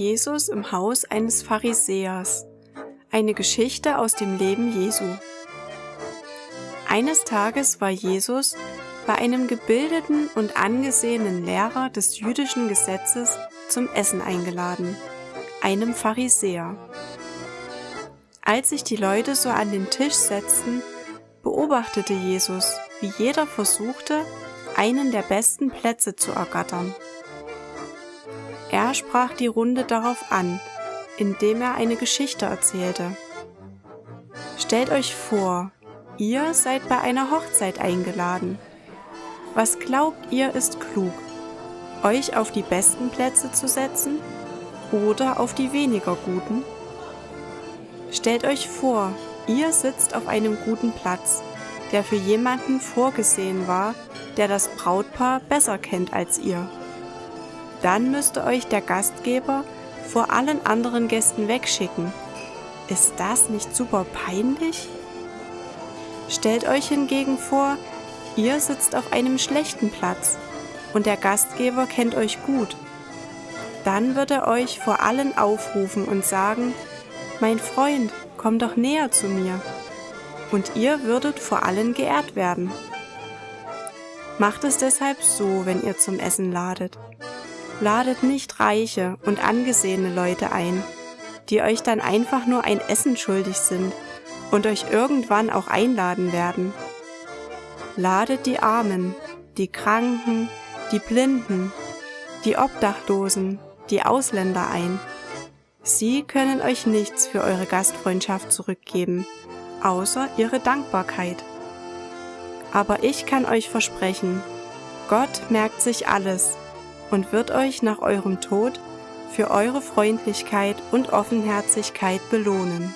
Jesus im Haus eines Pharisäers. Eine Geschichte aus dem Leben Jesu. Eines Tages war Jesus bei einem gebildeten und angesehenen Lehrer des jüdischen Gesetzes zum Essen eingeladen, einem Pharisäer. Als sich die Leute so an den Tisch setzten, beobachtete Jesus, wie jeder versuchte, einen der besten Plätze zu ergattern. Er sprach die Runde darauf an, indem er eine Geschichte erzählte. Stellt euch vor, ihr seid bei einer Hochzeit eingeladen. Was glaubt ihr ist klug? Euch auf die besten Plätze zu setzen oder auf die weniger guten? Stellt euch vor, ihr sitzt auf einem guten Platz, der für jemanden vorgesehen war, der das Brautpaar besser kennt als ihr. Dann müsste euch der Gastgeber vor allen anderen Gästen wegschicken. Ist das nicht super peinlich? Stellt euch hingegen vor, ihr sitzt auf einem schlechten Platz und der Gastgeber kennt euch gut. Dann wird er euch vor allen aufrufen und sagen, mein Freund, komm doch näher zu mir. Und ihr würdet vor allen geehrt werden. Macht es deshalb so, wenn ihr zum Essen ladet. Ladet nicht reiche und angesehene Leute ein, die euch dann einfach nur ein Essen schuldig sind und euch irgendwann auch einladen werden. Ladet die Armen, die Kranken, die Blinden, die Obdachlosen, die Ausländer ein. Sie können euch nichts für eure Gastfreundschaft zurückgeben, außer ihre Dankbarkeit. Aber ich kann euch versprechen, Gott merkt sich alles und wird euch nach eurem Tod für eure Freundlichkeit und Offenherzigkeit belohnen.